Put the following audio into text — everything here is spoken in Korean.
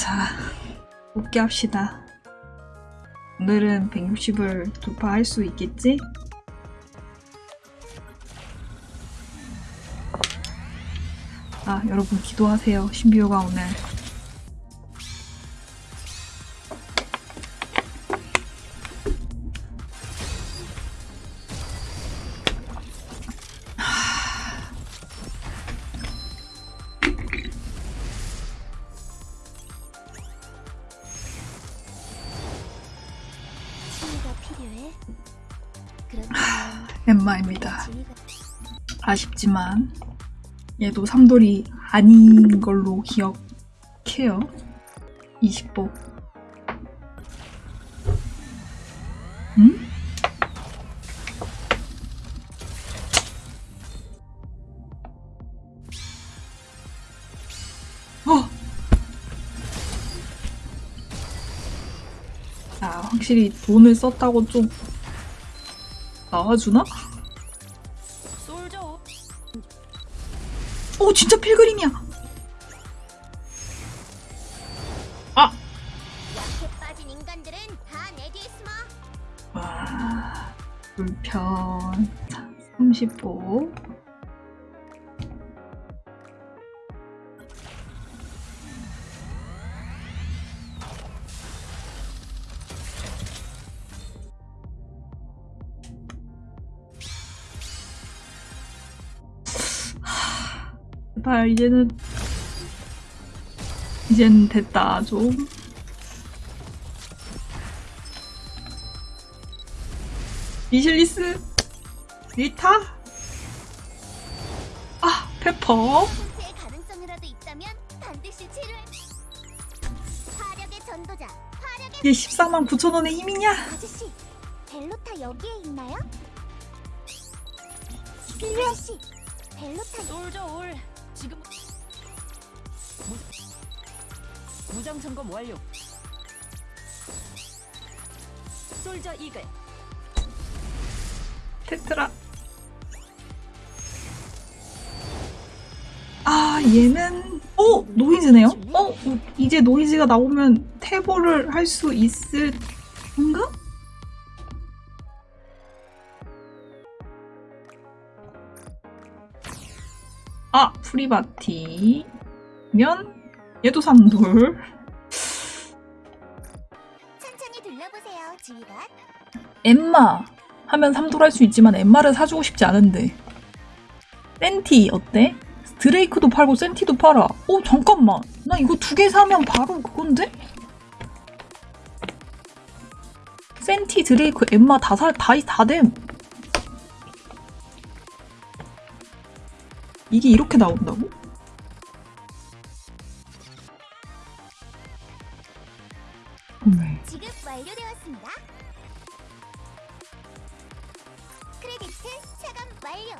자, 웃게 합시다. 오늘은 160을 돌파할 수 있겠지? 아, 여러분 기도하세요. 신비호가 오늘 엠마입니다. 지휘가 아쉽지만 얘도 삼돌이 아닌 걸로 기억해요. 20보. 응? 어! 아, 확실히 돈을 썼다고 좀 나와주나? 오 진짜 필그림이야. 아. 와 불편 30보. 제발 이제는 이젠 됐다 좀. 미실리스? 리타? 아 페퍼? 이게 14만 9천 원의 힘이냐? 아저씨 벨로타 여기에 있나요? 아저씨 벨로타 솔저 올 무장 점검 완료. 솔저 이글. 테트라. 아 얘는 어 노이즈네요? 어 이제 노이즈가 나오면 태보를 할 수 있을 건가? 아 프리바티면 얘도 삼돌 천천히 둘러보세요 지휘관 엠마 하면 삼돌 할 수 있지만 엠마를 사주고 싶지 않은데 센티 어때? 드레이크도 팔고 센티도 팔아 어 잠깐만 나 이거 두 개 사면 바로 그건데? 센티 드레이크 엠마 다 살 다 다됨 이게 이렇게 나온다고? 어메 지급 완료되었습니다. 크레디트 차감 완료